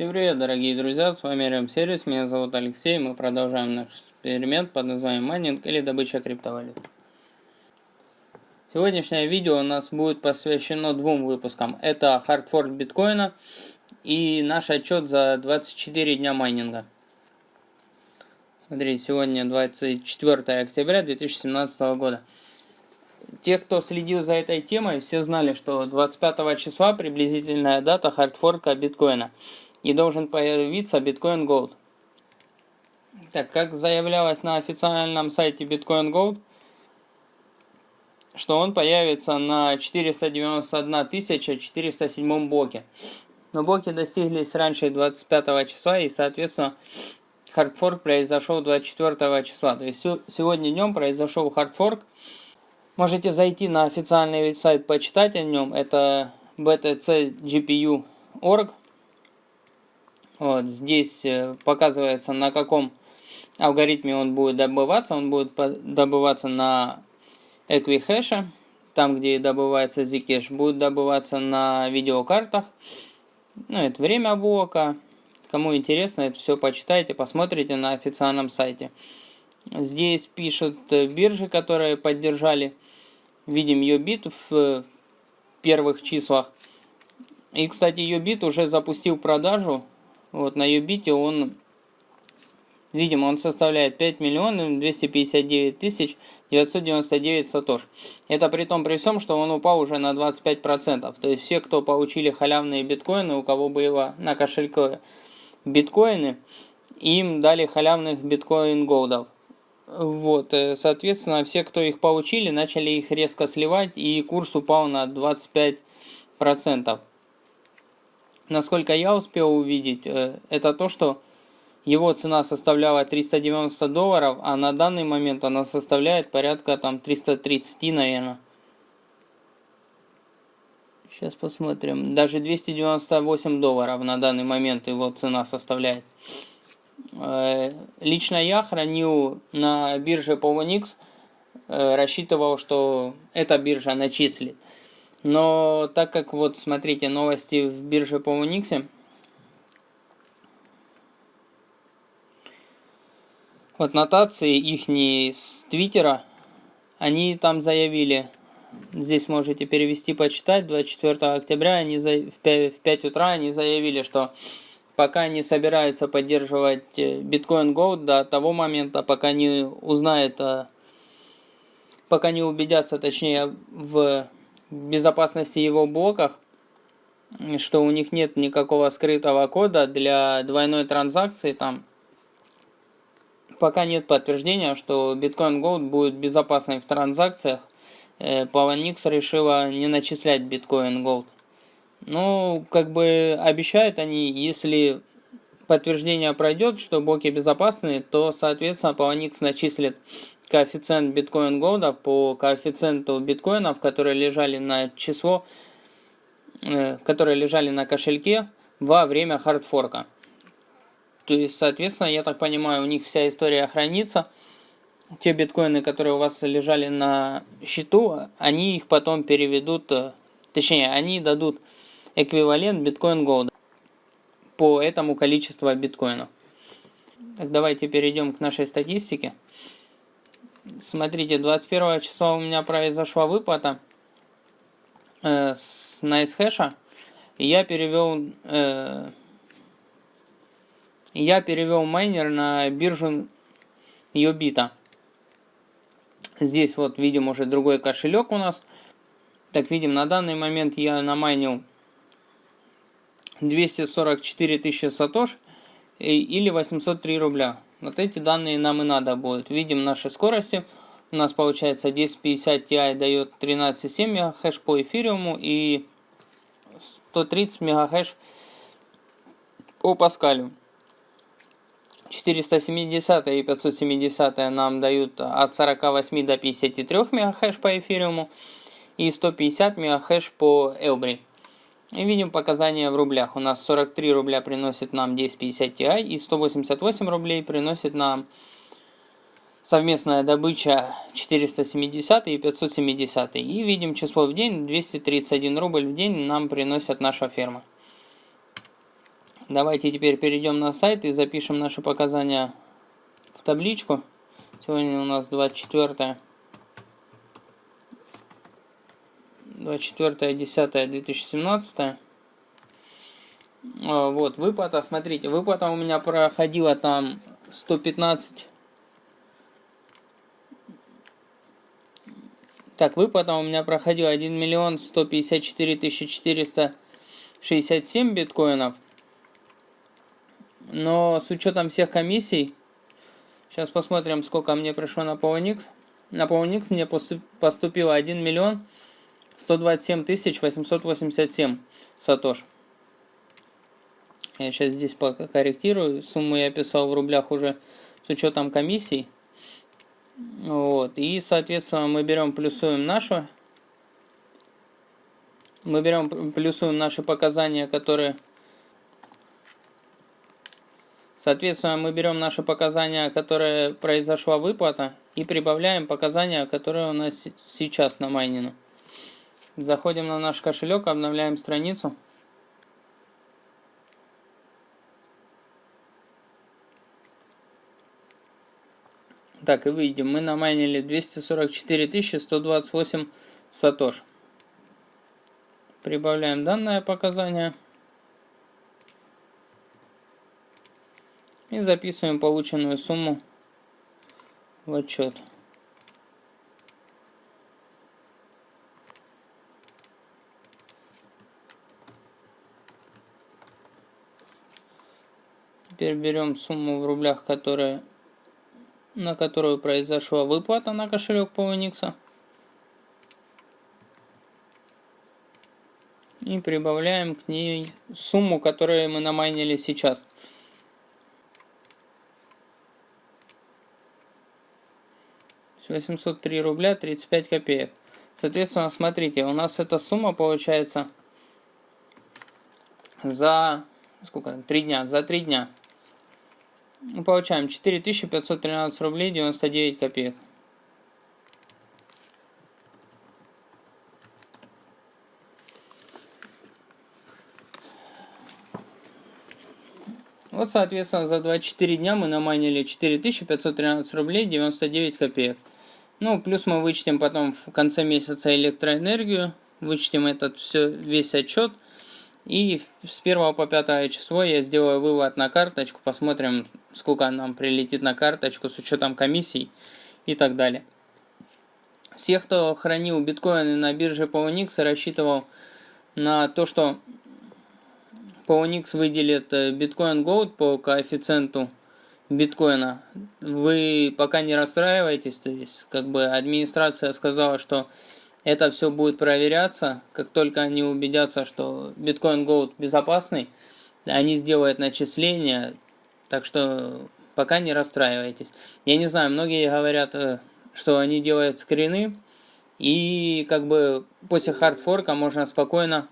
Всем привет, дорогие друзья, с вами RM Сервис, меня зовут Алексей, мы продолжаем наш эксперимент под названием майнинг или добыча криптовалют. Сегодняшнее видео у нас будет посвящено двум выпускам. Это хардфорк биткоина и наш отчет за 24 дня майнинга. Смотрите, сегодня 24 октября 2017 года. Те, кто следил за этой темой, все знали, что 25 числа приблизительная дата хардфорка биткоина – и должен появиться Bitcoin Gold. Так, как заявлялось на официальном сайте Bitcoin Gold, что он появится на 491 407 блоке. Но блоки достиглись раньше 25 числа и, соответственно, хардфорк произошел 24 числа. То есть сегодня днем произошел хардфорк. Можете зайти на официальный сайт почитать о нем. Это btcgpu.org. Вот здесь э, показывается, на каком алгоритме он будет добываться. Он будет добываться на Equihash, там, где добывается Zcash, будет добываться на видеокартах. Ну, это время блока. Кому интересно, это все почитайте, посмотрите на официальном сайте. Здесь пишут э, биржи, которые поддержали. Видим Yobit в первых числах. И, кстати, Yobit уже запустил продажу вот на Юбите он, видимо, он составляет 5 миллионов 259 тысяч 999 сатош. Это при том при всем, что он упал уже на 25%. То есть все, кто получили халявные биткоины, у кого было на кошельке биткоины, им дали халявных биткоин голдов. Вот, э, соответственно, все, кто их получили, начали их резко сливать, и курс упал на 25% насколько я успел увидеть, э, это то, что его цена составляла 390 долларов, а на данный момент она составляет порядка там 330, наверное. Сейчас посмотрим. Даже 298 долларов на данный момент его цена составляет. Э, лично я хранил на бирже Poloniex, э, рассчитывал, что эта биржа начислит. Но так как вот смотрите новости в бирже по Unix, вот нотации их с Твиттера, они там заявили, здесь можете перевести, почитать, 24 октября они за, в, 5, в 5 утра они заявили, что пока не собираются поддерживать э, биткоин Gold до того момента, пока не узнают, пока не убедятся, точнее, в безопасности его блоках, что у них нет никакого скрытого кода для двойной транзакции там. Пока нет подтверждения, что Bitcoin Gold будет безопасной в транзакциях, э, Poloniex решила не начислять Bitcoin Gold. Ну, как бы обещают они, если подтверждение пройдет, что блоки безопасны, то, соответственно, Poloniex начислит коэффициент биткоин голда по коэффициенту биткоинов, которые лежали на число, э, которые лежали на кошельке во время хардфорка. То есть, соответственно, я так понимаю, у них вся история хранится. Те биткоины, которые у вас лежали на счету, они их потом переведут, э, точнее, они дадут эквивалент биткоин голда по этому количеству биткоинов. Так, давайте перейдем к нашей статистике. Смотрите, 21 числа у меня произошла выплата э, с NiceHash. Я перевел э, я перевел майнер на биржу Йобита. Здесь вот видим уже другой кошелек у нас. Так, видим, на данный момент я намайнил 244 тысячи сатош или 803 рубля. Вот эти данные нам и надо будет. Видим наши скорости. У нас получается 1050 Ti дает 13,7 МГц по эфириуму и 130 МГц по Паскалю. 470 и 570 нам дают от 48 до 53 МГц по эфириуму и 150 МГц по Элбри. И видим показания в рублях. У нас 43 рубля приносит нам 1050 Ti и 188 рублей приносит нам совместная добыча 470 и 570. И видим число в день 231 рубль в день нам приносит наша ферма. Давайте теперь перейдем на сайт и запишем наши показания в табличку. Сегодня у нас 24 24 10 2017 вот выплата смотрите выплата у меня проходила там 115 так выплата у меня проходила 1 миллион 154 тысячи 467 биткоинов. Но с учетом всех комиссий сейчас посмотрим сколько мне пришло на Poloniex на Poloniex мне поступило 1 миллион 127 тысяч 887 сатош. Я сейчас здесь покорректирую. Сумму я писал в рублях уже с учетом комиссий. Вот. И, соответственно, мы берем, плюсуем нашу. Мы берем, плюсуем наши показания, которые... Соответственно, мы берем наши показания, которые произошла выплата, и прибавляем показания, которые у нас сейчас на майнину. Заходим на наш кошелек, обновляем страницу. Так, и выйдем. Мы намайнили 244 128 сатош. Прибавляем данное показание. И записываем полученную сумму в отчет. Теперь берем сумму в рублях, которая, на которую произошла выплата на кошелек по. И прибавляем к ней сумму, которую мы намайнили сейчас. Восемьсот три рубля тридцать пять копеек. Соответственно, смотрите, у нас эта сумма получается за сколько три дня, за три дня. Мы получаем 4513 рублей 99 копеек. Вот, соответственно, за 24 дня мы наманили 4513 рублей 99 копеек. Ну, плюс мы вычтем потом в конце месяца электроэнергию, вычтем этот все, весь отчет – и с 1 по 5 число я сделаю вывод на карточку, посмотрим, сколько нам прилетит на карточку с учетом комиссий и так далее. Всех, кто хранил биткоины на бирже Poloniex, рассчитывал на то, что Poloniex выделит э, биткоин Gold по коэффициенту биткоина. Вы пока не расстраивайтесь, то есть как бы администрация сказала, что это все будет проверяться, как только они убедятся, что биткоин Gold безопасный, они сделают начисление, так что пока не расстраивайтесь. Я не знаю, многие говорят, э, что они делают скрины, и как бы после хардфорка можно спокойно